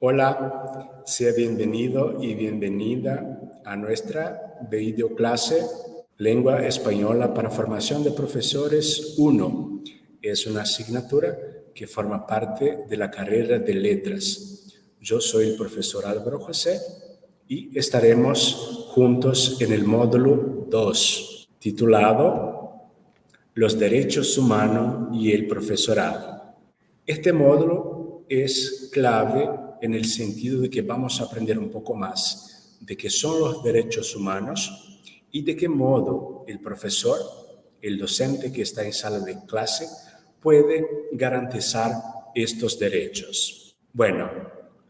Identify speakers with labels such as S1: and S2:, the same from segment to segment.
S1: Hola, sea bienvenido y bienvenida a nuestra videoclase Lengua Española para Formación de Profesores 1. Es una asignatura que forma parte de la carrera de letras. Yo soy el profesor Álvaro José y estaremos juntos en el módulo 2, titulado Los derechos humanos y el profesorado. Este módulo es clave en el sentido de que vamos a aprender un poco más de qué son los derechos humanos y de qué modo el profesor, el docente que está en sala de clase, puede garantizar estos derechos. Bueno,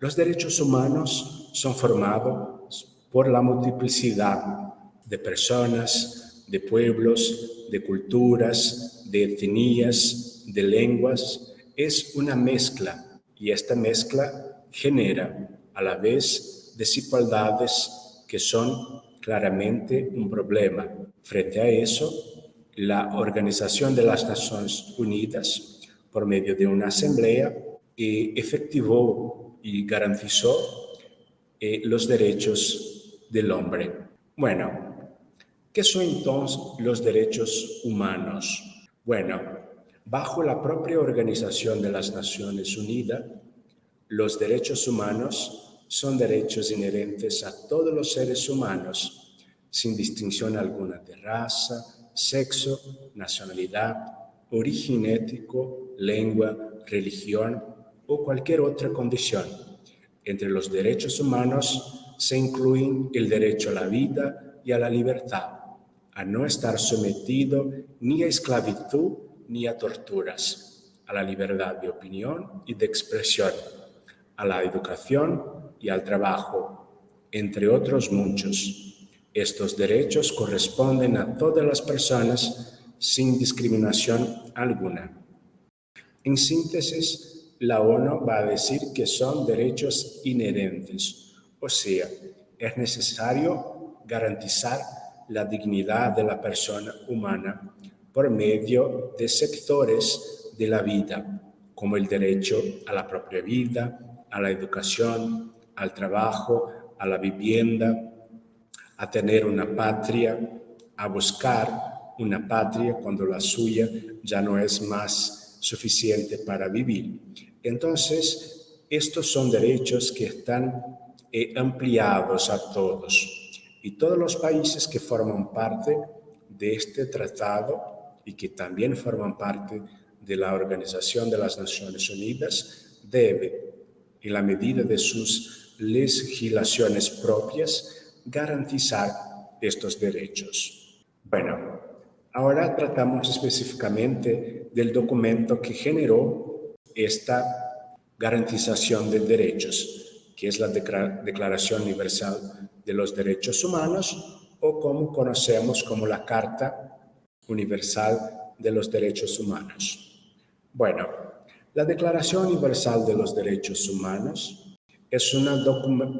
S1: los derechos humanos son formados por la multiplicidad de personas, de pueblos, de culturas, de etnias, de lenguas. Es una mezcla y esta mezcla genera a la vez desigualdades que son claramente un problema. Frente a eso, la Organización de las Naciones Unidas, por medio de una asamblea, eh, efectivó y garantizó eh, los derechos del hombre. Bueno, ¿qué son entonces los derechos humanos? Bueno, bajo la propia Organización de las Naciones Unidas, los derechos humanos son derechos inherentes a todos los seres humanos, sin distinción alguna de raza, sexo, nacionalidad, origen ético, lengua, religión o cualquier otra condición. Entre los derechos humanos se incluyen el derecho a la vida y a la libertad, a no estar sometido ni a esclavitud ni a torturas, a la libertad de opinión y de expresión a la educación y al trabajo, entre otros muchos. Estos derechos corresponden a todas las personas sin discriminación alguna. En síntesis, la ONU va a decir que son derechos inherentes, o sea, es necesario garantizar la dignidad de la persona humana por medio de sectores de la vida, como el derecho a la propia vida, a la educación, al trabajo, a la vivienda, a tener una patria, a buscar una patria cuando la suya ya no es más suficiente para vivir. Entonces, estos son derechos que están eh, ampliados a todos y todos los países que forman parte de este tratado y que también forman parte de la Organización de las Naciones Unidas deben en la medida de sus legislaciones propias, garantizar estos derechos. Bueno, ahora tratamos específicamente del documento que generó esta garantización de derechos, que es la Declaración Universal de los Derechos Humanos o como conocemos como la Carta Universal de los Derechos Humanos. Bueno, la Declaración Universal de los Derechos Humanos es,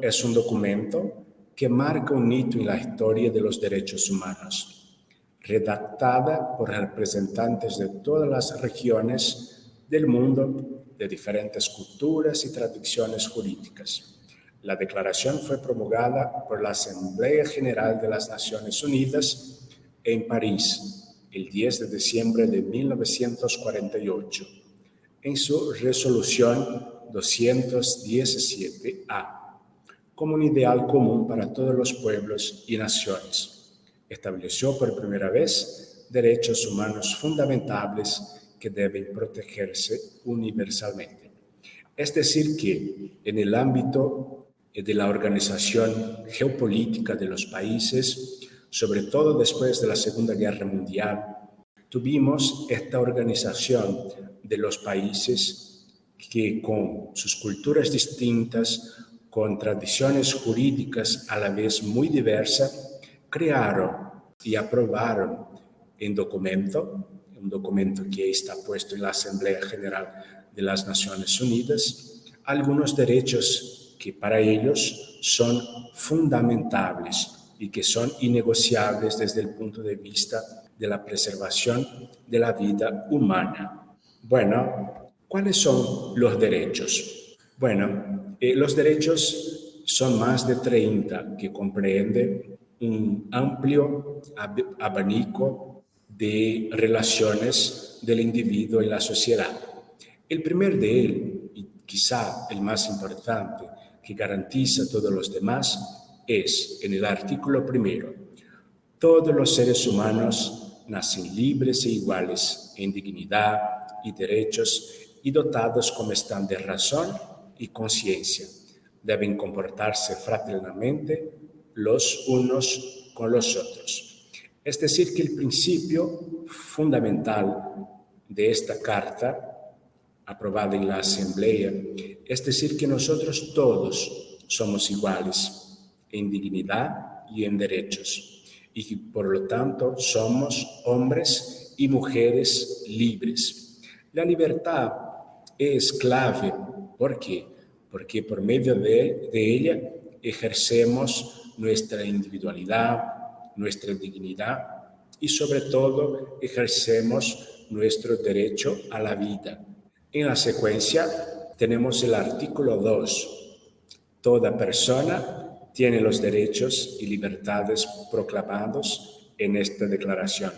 S1: es un documento que marca un hito en la historia de los derechos humanos, redactada por representantes de todas las regiones del mundo, de diferentes culturas y tradiciones jurídicas. La declaración fue promulgada por la Asamblea General de las Naciones Unidas en París el 10 de diciembre de 1948 en su resolución 217A como un ideal común para todos los pueblos y naciones. Estableció por primera vez derechos humanos fundamentales que deben protegerse universalmente. Es decir, que en el ámbito de la organización geopolítica de los países, sobre todo después de la Segunda Guerra Mundial, tuvimos esta organización de los países que con sus culturas distintas, con tradiciones jurídicas a la vez muy diversas, crearon y aprobaron en documento, un documento que está puesto en la Asamblea General de las Naciones Unidas, algunos derechos que para ellos son fundamentales y que son innegociables desde el punto de vista de la preservación de la vida humana. Bueno, ¿cuáles son los derechos? Bueno, eh, los derechos son más de 30 que comprende un amplio abanico de relaciones del individuo en la sociedad. El primer de él, y quizá el más importante, que garantiza a todos los demás, es en el artículo primero, todos los seres humanos nacen libres e iguales en dignidad y derechos y dotados como están de razón y conciencia. Deben comportarse fraternalmente los unos con los otros. Es decir, que el principio fundamental de esta carta, aprobada en la Asamblea, es decir, que nosotros todos somos iguales en dignidad y en derechos, y por lo tanto somos hombres y mujeres libres. La libertad es clave. ¿Por qué? Porque por medio de, de ella ejercemos nuestra individualidad, nuestra dignidad y sobre todo ejercemos nuestro derecho a la vida. En la secuencia tenemos el artículo 2. Toda persona tiene los derechos y libertades proclamados en esta declaración,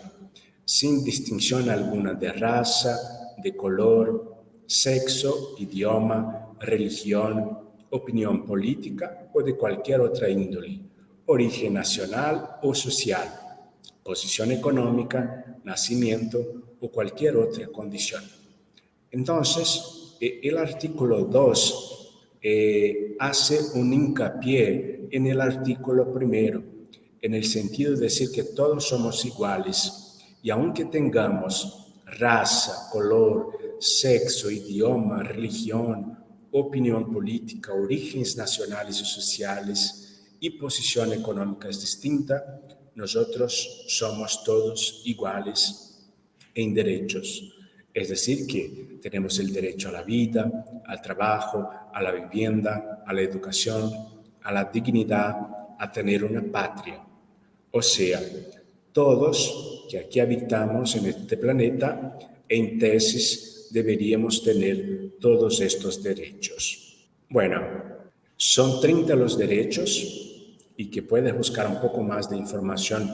S1: sin distinción alguna de raza, de color, sexo, idioma, religión, opinión política o de cualquier otra índole, origen nacional o social, posición económica, nacimiento o cualquier otra condición. Entonces, e, el artículo 2 eh, hace un hincapié en el artículo primero, en el sentido de decir que todos somos iguales y aunque tengamos raza, color, sexo, idioma, religión, opinión política, orígenes nacionales y sociales y posición económica distinta, nosotros somos todos iguales en derechos. Es decir, que tenemos el derecho a la vida, al trabajo, a la vivienda, a la educación, a la dignidad, a tener una patria. O sea, todos que aquí habitamos en este planeta, en tesis, deberíamos tener todos estos derechos. Bueno, son 30 los derechos y que puedes buscar un poco más de información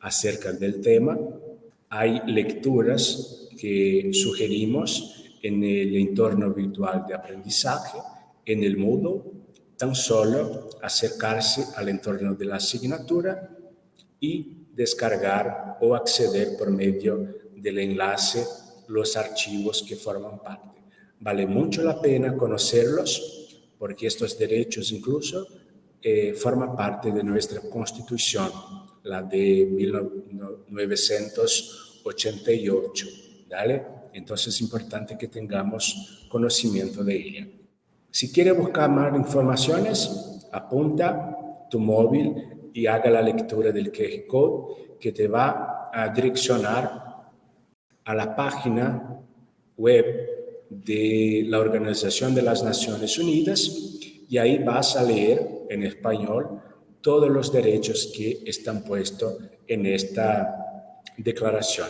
S1: acerca del tema. Hay lecturas que sugerimos en el entorno virtual de aprendizaje, en el Moodle, tan solo acercarse al entorno de la asignatura y descargar o acceder por medio del enlace los archivos que forman parte. Vale mucho la pena conocerlos porque estos derechos incluso eh, forman parte de nuestra constitución, la de 1988. ¿vale? Entonces es importante que tengamos conocimiento de ella. Si quiere buscar más informaciones, apunta tu móvil y haga la lectura del QR code que te va a direccionar a la página web de la Organización de las Naciones Unidas y ahí vas a leer en español todos los derechos que están puestos en esta declaración.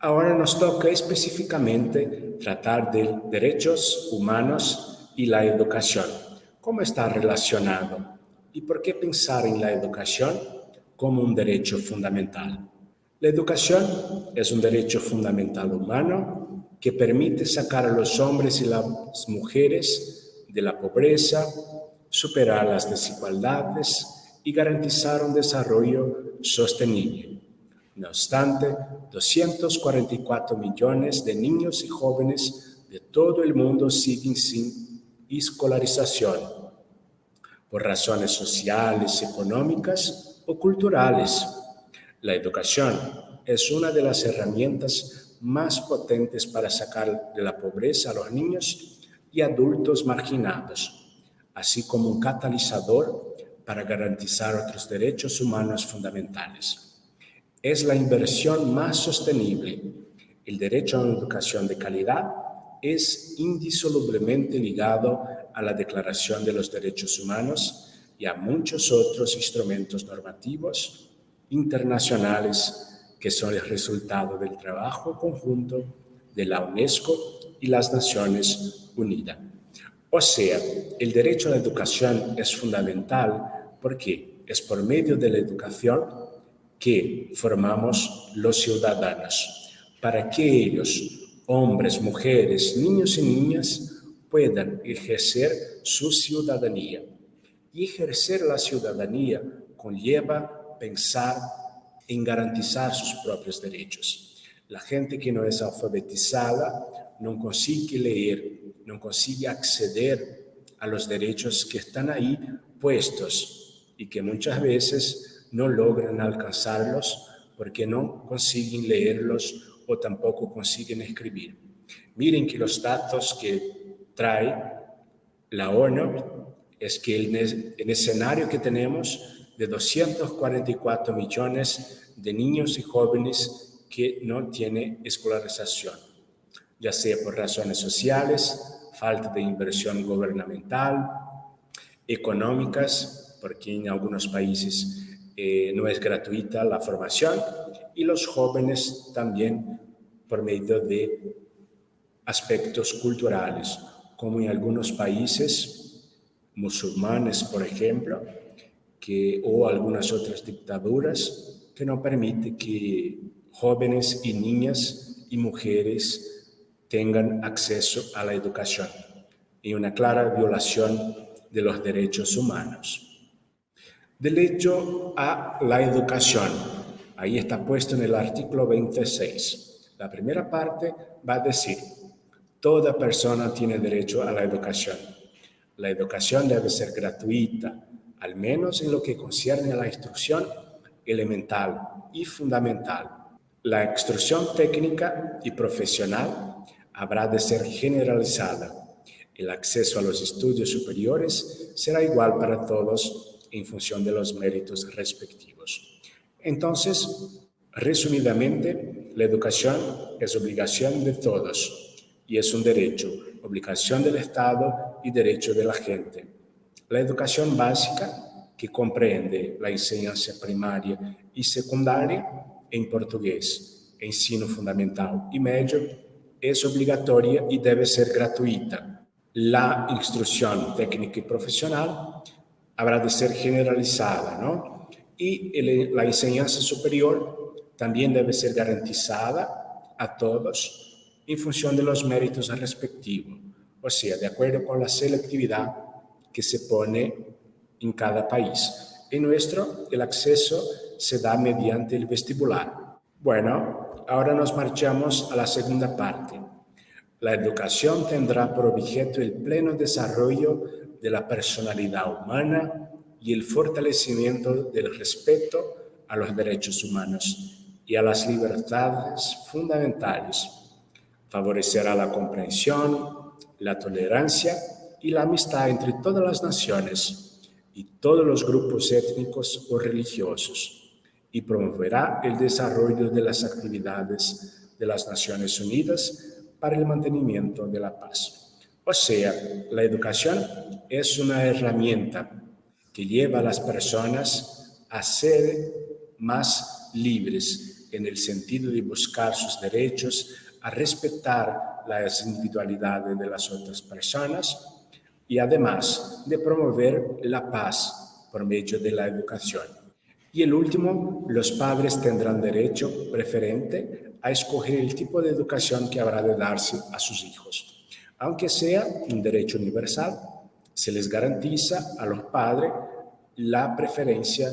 S1: Ahora nos toca específicamente tratar de derechos humanos y la educación. ¿Cómo está relacionado? ¿Y por qué pensar en la educación como un derecho fundamental? La educación es un derecho fundamental humano que permite sacar a los hombres y las mujeres de la pobreza, superar las desigualdades y garantizar un desarrollo sostenible. No obstante, 244 millones de niños y jóvenes de todo el mundo siguen sin escolarización por razones sociales, económicas o culturales la educación es una de las herramientas más potentes para sacar de la pobreza a los niños y adultos marginados, así como un catalizador para garantizar otros derechos humanos fundamentales. Es la inversión más sostenible. El derecho a una educación de calidad es indisolublemente ligado a la Declaración de los Derechos Humanos y a muchos otros instrumentos normativos internacionales que son el resultado del trabajo conjunto de la UNESCO y las Naciones Unidas. O sea, el derecho a la educación es fundamental porque es por medio de la educación que formamos los ciudadanos, para que ellos, hombres, mujeres, niños y niñas, puedan ejercer su ciudadanía. Y ejercer la ciudadanía conlleva pensar en garantizar sus propios derechos. La gente que no es alfabetizada no consigue leer, no consigue acceder a los derechos que están ahí puestos y que muchas veces no logran alcanzarlos porque no consiguen leerlos o tampoco consiguen escribir. Miren que los datos que trae la ONU es que en el escenario que tenemos de 244 millones de niños y jóvenes que no tienen escolarización, ya sea por razones sociales, falta de inversión gubernamental, económicas, porque en algunos países eh, no es gratuita la formación, y los jóvenes también por medio de aspectos culturales, como en algunos países musulmanes, por ejemplo, que, o algunas otras dictaduras que no permiten que jóvenes y niñas y mujeres tengan acceso a la educación y una clara violación de los derechos humanos. Derecho a la educación. Ahí está puesto en el artículo 26. La primera parte va a decir, Toda persona tiene derecho a la educación. La educación debe ser gratuita, al menos en lo que concierne a la instrucción elemental y fundamental. La instrucción técnica y profesional habrá de ser generalizada. El acceso a los estudios superiores será igual para todos en función de los méritos respectivos. Entonces, resumidamente, la educación es obligación de todos y es un derecho, obligación del Estado y derecho de la gente. La educación básica, que comprende la enseñanza primaria y secundaria en portugués, ensino fundamental y medio, es obligatoria y debe ser gratuita. La instrucción técnica y profesional habrá de ser generalizada, ¿no? Y la enseñanza superior también debe ser garantizada a todos en función de los méritos respectivos, o sea, de acuerdo con la selectividad que se pone en cada país. En nuestro, el acceso se da mediante el vestibular. Bueno, ahora nos marchamos a la segunda parte. La educación tendrá por objeto el pleno desarrollo de la personalidad humana y el fortalecimiento del respeto a los derechos humanos y a las libertades fundamentales favorecerá la comprensión, la tolerancia y la amistad entre todas las naciones y todos los grupos étnicos o religiosos y promoverá el desarrollo de las actividades de las Naciones Unidas para el mantenimiento de la paz. O sea, la educación es una herramienta que lleva a las personas a ser más libres en el sentido de buscar sus derechos, a respetar las individualidades de las otras personas y además de promover la paz por medio de la educación. Y el último, los padres tendrán derecho preferente a escoger el tipo de educación que habrá de darse a sus hijos. Aunque sea un derecho universal, se les garantiza a los padres la preferencia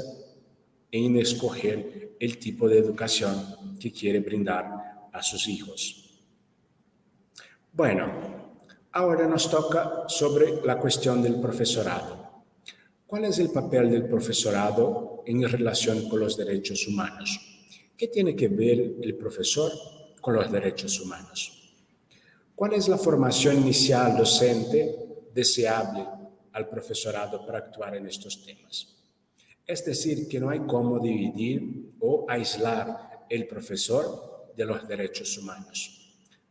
S1: en escoger el tipo de educación que quiere brindar a sus hijos. Bueno, ahora nos toca sobre la cuestión del profesorado. ¿Cuál es el papel del profesorado en relación con los derechos humanos? ¿Qué tiene que ver el profesor con los derechos humanos? ¿Cuál es la formación inicial docente deseable al profesorado para actuar en estos temas? Es decir, que no hay cómo dividir o aislar el profesor de los derechos humanos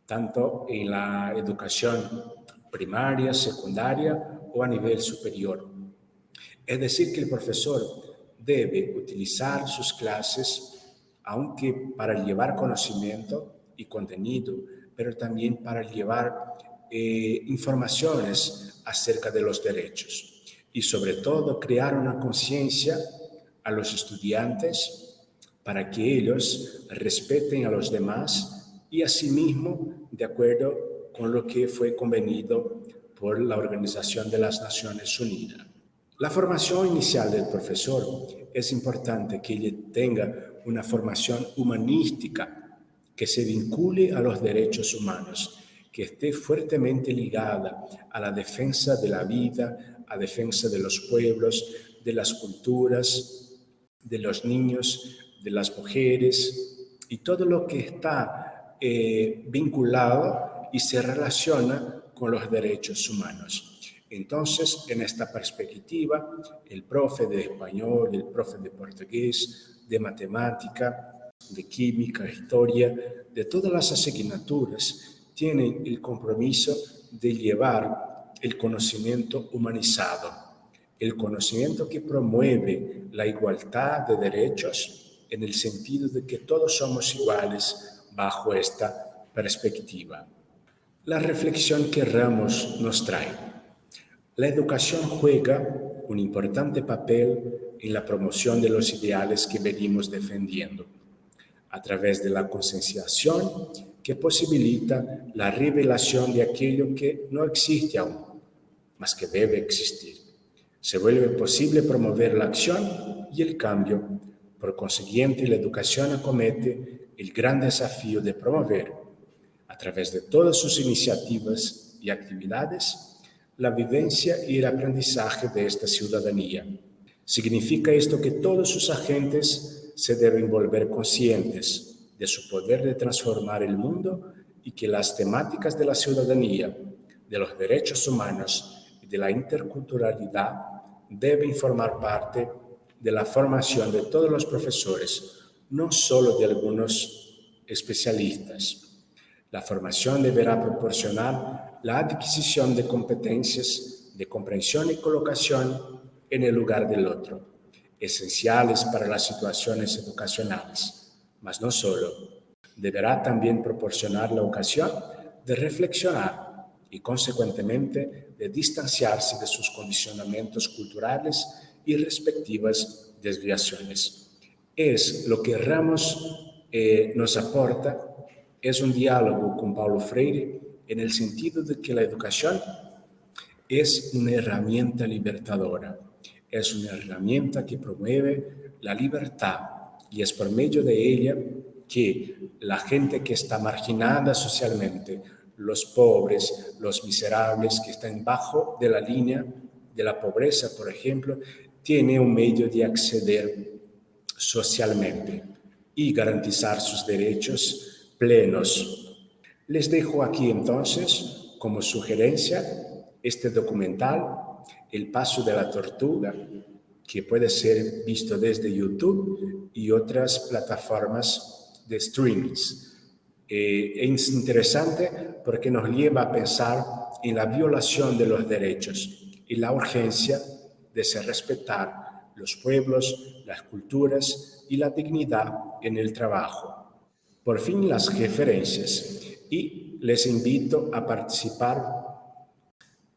S1: tanto en la educación primaria, secundaria o a nivel superior. Es decir, que el profesor debe utilizar sus clases, aunque para llevar conocimiento y contenido, pero también para llevar eh, informaciones acerca de los derechos y sobre todo crear una conciencia a los estudiantes para que ellos respeten a los demás y asimismo de acuerdo con lo que fue convenido por la Organización de las Naciones Unidas. La formación inicial del profesor es importante que él tenga una formación humanística que se vincule a los derechos humanos, que esté fuertemente ligada a la defensa de la vida, a defensa de los pueblos, de las culturas, de los niños, de las mujeres y todo lo que está eh, vinculado y se relaciona con los derechos humanos. Entonces, en esta perspectiva, el profe de español, el profe de portugués, de matemática, de química, historia, de todas las asignaturas, tienen el compromiso de llevar el conocimiento humanizado, el conocimiento que promueve la igualdad de derechos en el sentido de que todos somos iguales bajo esta perspectiva. La reflexión que Ramos nos trae. La educación juega un importante papel en la promoción de los ideales que venimos defendiendo, a través de la concienciación que posibilita la revelación de aquello que no existe aún, mas que debe existir. Se vuelve posible promover la acción y el cambio. Por consiguiente, la educación acomete el gran desafío de promover, a través de todas sus iniciativas y actividades, la vivencia y el aprendizaje de esta ciudadanía. Significa esto que todos sus agentes se deben volver conscientes de su poder de transformar el mundo y que las temáticas de la ciudadanía, de los derechos humanos y de la interculturalidad deben formar parte de la formación de todos los profesores, no solo de algunos especialistas. La formación deberá proporcionar la adquisición de competencias de comprensión y colocación en el lugar del otro, esenciales para las situaciones educacionales, mas no solo. Deberá también proporcionar la ocasión de reflexionar y, consecuentemente, de distanciarse de sus condicionamientos culturales y respectivas desviaciones. Es lo que Ramos eh, nos aporta, es un diálogo con Paulo Freire en el sentido de que la educación es una herramienta libertadora, es una herramienta que promueve la libertad y es por medio de ella que la gente que está marginada socialmente, los pobres, los miserables que están bajo de la línea de la pobreza, por ejemplo, tiene un medio de acceder socialmente y garantizar sus derechos plenos. Les dejo aquí entonces como sugerencia este documental, El Paso de la Tortuga, que puede ser visto desde YouTube y otras plataformas de streamings. Eh, es interesante porque nos lleva a pensar en la violación de los derechos y la urgencia de respetar los pueblos, las culturas y la dignidad en el trabajo. Por fin las referencias y les invito a participar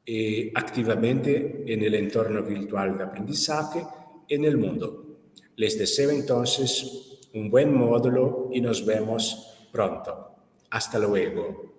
S1: eh, activamente en el entorno virtual de aprendizaje en el mundo. Les deseo entonces un buen módulo y nos vemos pronto. Hasta luego.